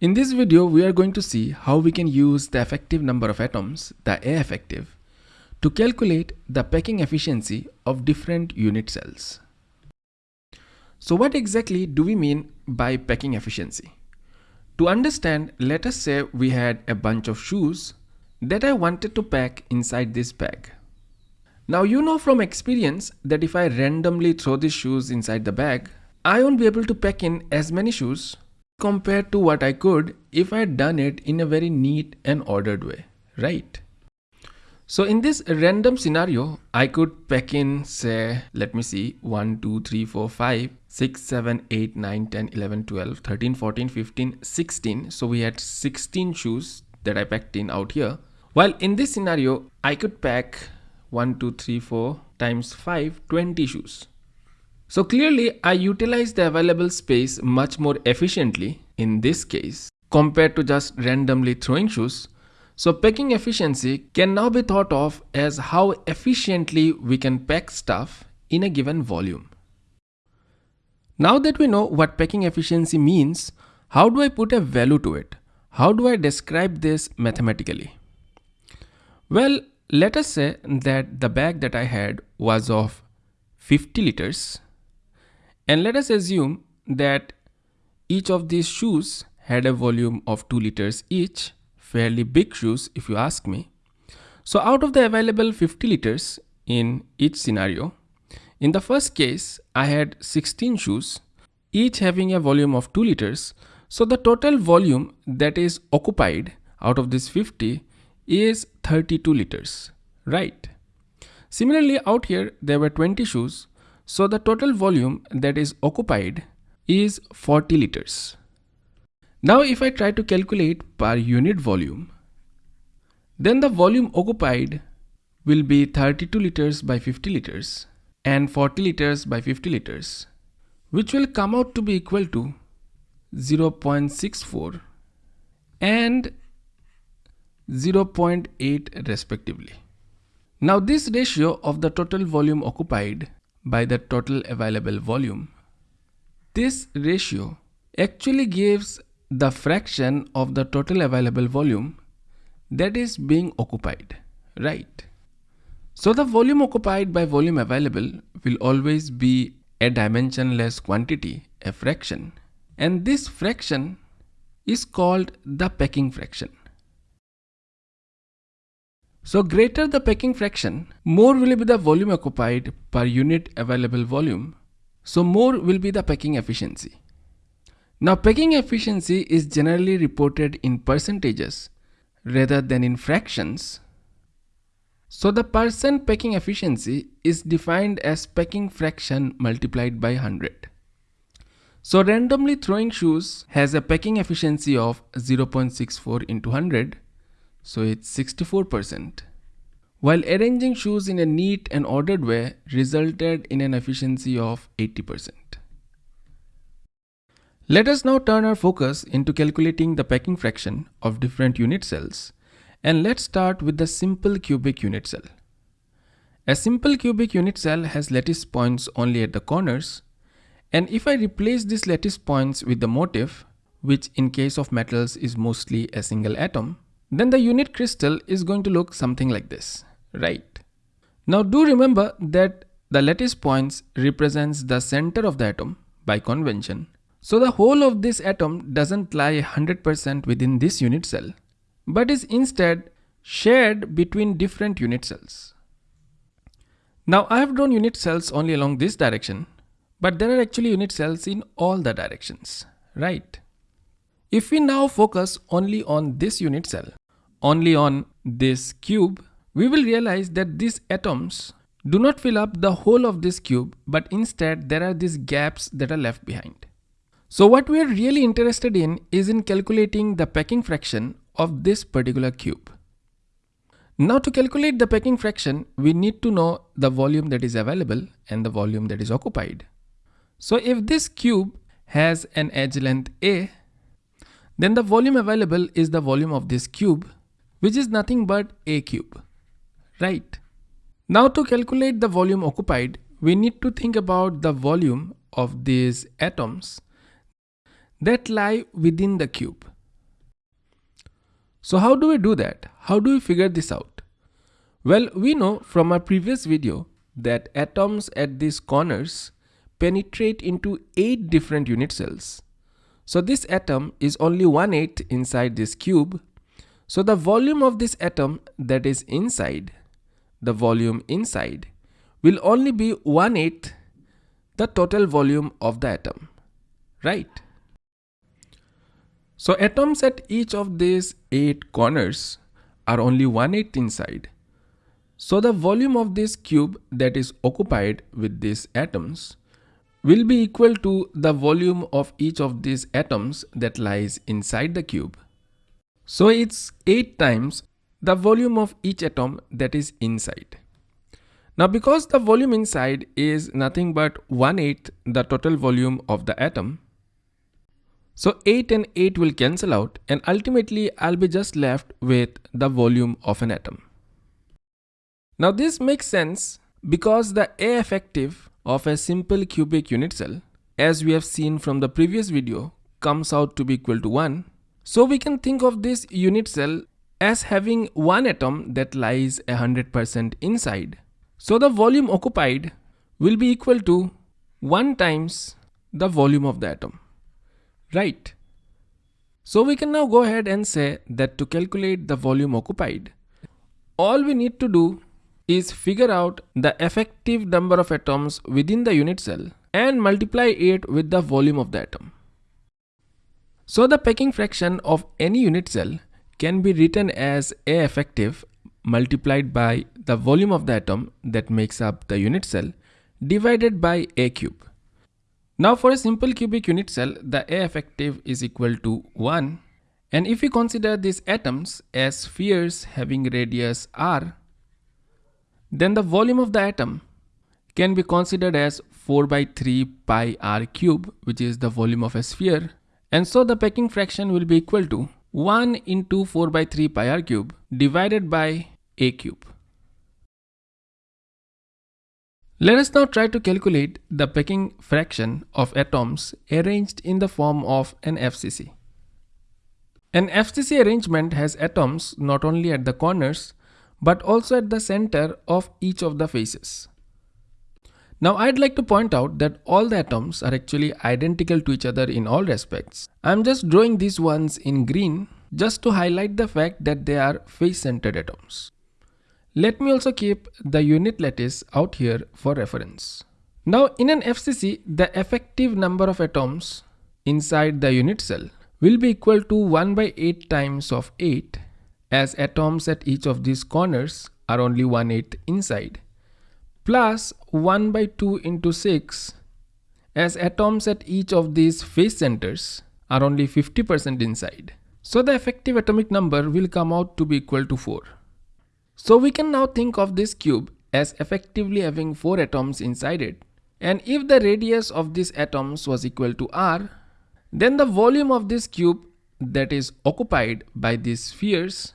In this video, we are going to see how we can use the effective number of atoms, the A effective, to calculate the packing efficiency of different unit cells. So what exactly do we mean by packing efficiency? To understand, let us say we had a bunch of shoes that I wanted to pack inside this bag. Now you know from experience that if I randomly throw these shoes inside the bag, I won't be able to pack in as many shoes compared to what I could if I had done it in a very neat and ordered way, right? So in this random scenario, I could pack in say, let me see, 1, 2, 3, 4, 5, 6, 7, 8, 9, 10, 11, 12, 13, 14, 15, 16. So we had 16 shoes that I packed in out here. While in this scenario, I could pack 1, 2, 3, 4 times 5, 20 shoes. So clearly I utilize the available space much more efficiently in this case compared to just randomly throwing shoes. So packing efficiency can now be thought of as how efficiently we can pack stuff in a given volume. Now that we know what packing efficiency means, how do I put a value to it? How do I describe this mathematically? Well, let us say that the bag that I had was of 50 liters and let us assume that each of these shoes had a volume of 2 liters each, fairly big shoes if you ask me. So out of the available 50 liters in each scenario, in the first case, I had 16 shoes, each having a volume of 2 liters. So the total volume that is occupied out of this 50 is 32 liters, right? Similarly, out here, there were 20 shoes. So the total volume that is occupied is 40 liters. Now if I try to calculate per unit volume, then the volume occupied will be 32 liters by 50 liters and 40 liters by 50 liters, which will come out to be equal to 0.64 and 0.8 respectively. Now this ratio of the total volume occupied by the total available volume. This ratio actually gives the fraction of the total available volume that is being occupied, right? So the volume occupied by volume available will always be a dimensionless quantity, a fraction. And this fraction is called the packing fraction. So greater the packing fraction, more will be the volume occupied per unit available volume. So more will be the packing efficiency. Now packing efficiency is generally reported in percentages rather than in fractions. So the percent packing efficiency is defined as packing fraction multiplied by 100. So randomly throwing shoes has a packing efficiency of 0.64 into 100 so it's 64%. While arranging shoes in a neat and ordered way resulted in an efficiency of 80%. Let us now turn our focus into calculating the packing fraction of different unit cells and let's start with the simple cubic unit cell. A simple cubic unit cell has lattice points only at the corners and if I replace these lattice points with the motif, which in case of metals is mostly a single atom, then the unit crystal is going to look something like this, right? Now do remember that the lattice points represents the center of the atom by convention. So the whole of this atom doesn't lie 100% within this unit cell, but is instead shared between different unit cells. Now I have drawn unit cells only along this direction, but there are actually unit cells in all the directions, right? If we now focus only on this unit cell, only on this cube, we will realize that these atoms do not fill up the whole of this cube, but instead there are these gaps that are left behind. So what we are really interested in is in calculating the packing fraction of this particular cube. Now to calculate the packing fraction, we need to know the volume that is available and the volume that is occupied. So if this cube has an edge length A, then the volume available is the volume of this cube which is nothing but a cube, right? Now to calculate the volume occupied, we need to think about the volume of these atoms that lie within the cube, So how do we do that? How do we figure this out? Well, we know from our previous video that atoms at these corners penetrate into 8 different unit cells. So this atom is only 1 8 inside this cube. So the volume of this atom that is inside, the volume inside, will only be 1 8 the total volume of the atom, right? So atoms at each of these 8 corners are only 1 8 inside. So the volume of this cube that is occupied with these atoms will be equal to the volume of each of these atoms that lies inside the cube. So it's 8 times the volume of each atom that is inside. Now because the volume inside is nothing but 1 8 the total volume of the atom, so 8 and 8 will cancel out and ultimately I'll be just left with the volume of an atom. Now this makes sense because the A effective of a simple cubic unit cell as we have seen from the previous video comes out to be equal to 1. So we can think of this unit cell as having one atom that lies 100% inside. So the volume occupied will be equal to 1 times the volume of the atom right? So we can now go ahead and say that to calculate the volume occupied, all we need to do is figure out the effective number of atoms within the unit cell and multiply it with the volume of the atom. So the packing fraction of any unit cell can be written as A effective multiplied by the volume of the atom that makes up the unit cell divided by A cube. Now for a simple cubic unit cell, the A effective is equal to 1. And if we consider these atoms as spheres having radius r, then the volume of the atom can be considered as 4 by 3 pi r cube, which is the volume of a sphere. And so the packing fraction will be equal to 1 into 4 by 3 pi r cube divided by a cube. Let us now try to calculate the packing fraction of atoms arranged in the form of an FCC. An FCC arrangement has atoms not only at the corners but also at the center of each of the faces. Now I'd like to point out that all the atoms are actually identical to each other in all respects. I'm just drawing these ones in green just to highlight the fact that they are face-centered atoms. Let me also keep the unit lattice out here for reference. Now in an FCC, the effective number of atoms inside the unit cell will be equal to 1 by 8 times of 8 as atoms at each of these corners are only 1 8 inside plus 1 by 2 into 6 as atoms at each of these face centers are only 50% inside. So the effective atomic number will come out to be equal to 4. So we can now think of this cube as effectively having 4 atoms inside it. And if the radius of these atoms was equal to r, then the volume of this cube that is occupied by these spheres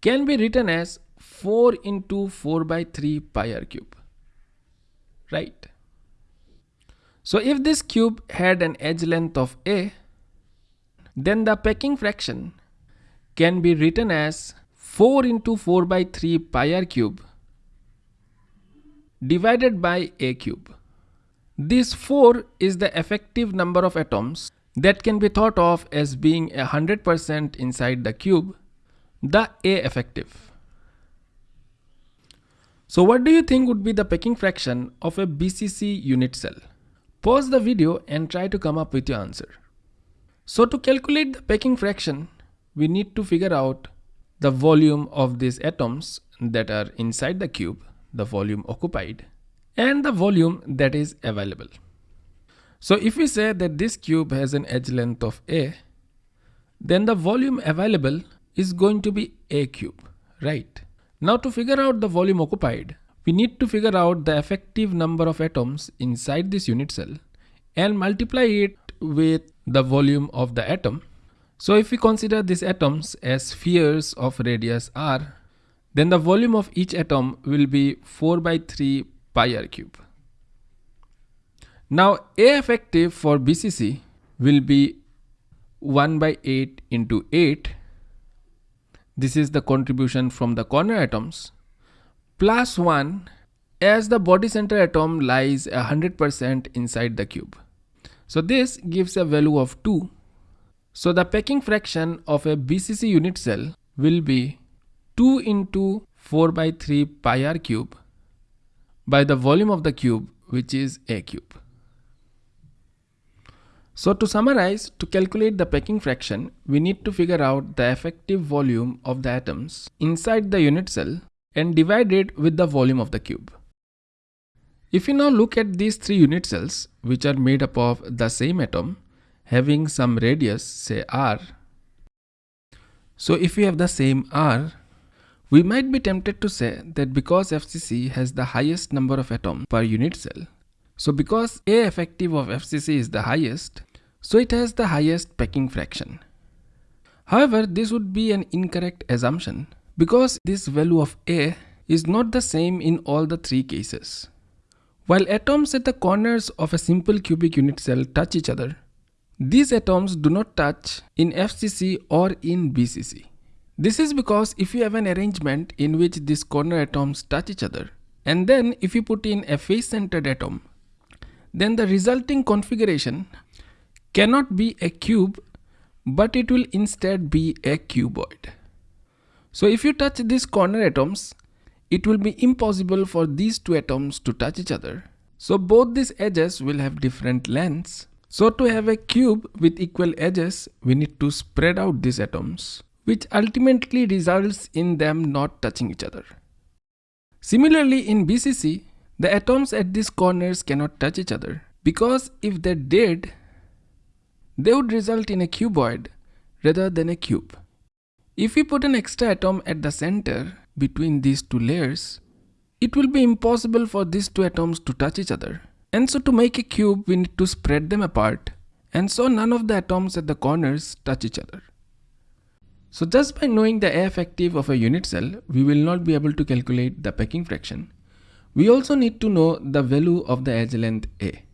can be written as 4 into 4 by 3 pi r cube. Right? So if this cube had an edge length of a, then the packing fraction can be written as 4 into 4 by 3 pi r cube divided by a cube. This 4 is the effective number of atoms that can be thought of as being 100% inside the cube, the A effective. So what do you think would be the packing fraction of a BCC unit cell? Pause the video and try to come up with your answer. So to calculate the packing fraction, we need to figure out the volume of these atoms that are inside the cube, the volume occupied, and the volume that is available. So if we say that this cube has an edge length of A, then the volume available is going to be A cube, right? Now to figure out the volume occupied, we need to figure out the effective number of atoms inside this unit cell and multiply it with the volume of the atom so if we consider these atoms as spheres of radius r, then the volume of each atom will be 4 by 3 pi r cube. Now A effective for BCC will be 1 by 8 into 8 this is the contribution from the corner atoms, plus 1 as the body center atom lies 100% inside the cube. So this gives a value of 2. So the packing fraction of a BCC unit cell will be 2 into 4 by 3 pi r cube by the volume of the cube which is a cube. So to summarize, to calculate the packing fraction, we need to figure out the effective volume of the atoms inside the unit cell and divide it with the volume of the cube. If you now look at these three unit cells, which are made up of the same atom, having some radius, say r. So if we have the same r, we might be tempted to say that because FCC has the highest number of atoms per unit cell, so because A effective of FCC is the highest, so it has the highest packing fraction. However, this would be an incorrect assumption because this value of A is not the same in all the three cases. While atoms at the corners of a simple cubic unit cell touch each other, these atoms do not touch in FCC or in BCC. This is because if you have an arrangement in which these corner atoms touch each other, and then if you put in a face-centered atom then the resulting configuration cannot be a cube but it will instead be a cuboid. So if you touch these corner atoms, it will be impossible for these two atoms to touch each other. So both these edges will have different lengths. So to have a cube with equal edges, we need to spread out these atoms, which ultimately results in them not touching each other. Similarly in BCC, the atoms at these corners cannot touch each other because if they did, they would result in a cuboid rather than a cube. If we put an extra atom at the center between these two layers, it will be impossible for these two atoms to touch each other. And so to make a cube, we need to spread them apart. And so none of the atoms at the corners touch each other. So just by knowing the A effective of a unit cell, we will not be able to calculate the packing fraction. We also need to know the value of the edge length A.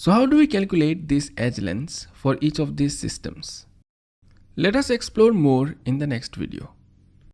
So how do we calculate these edge lengths for each of these systems? Let us explore more in the next video.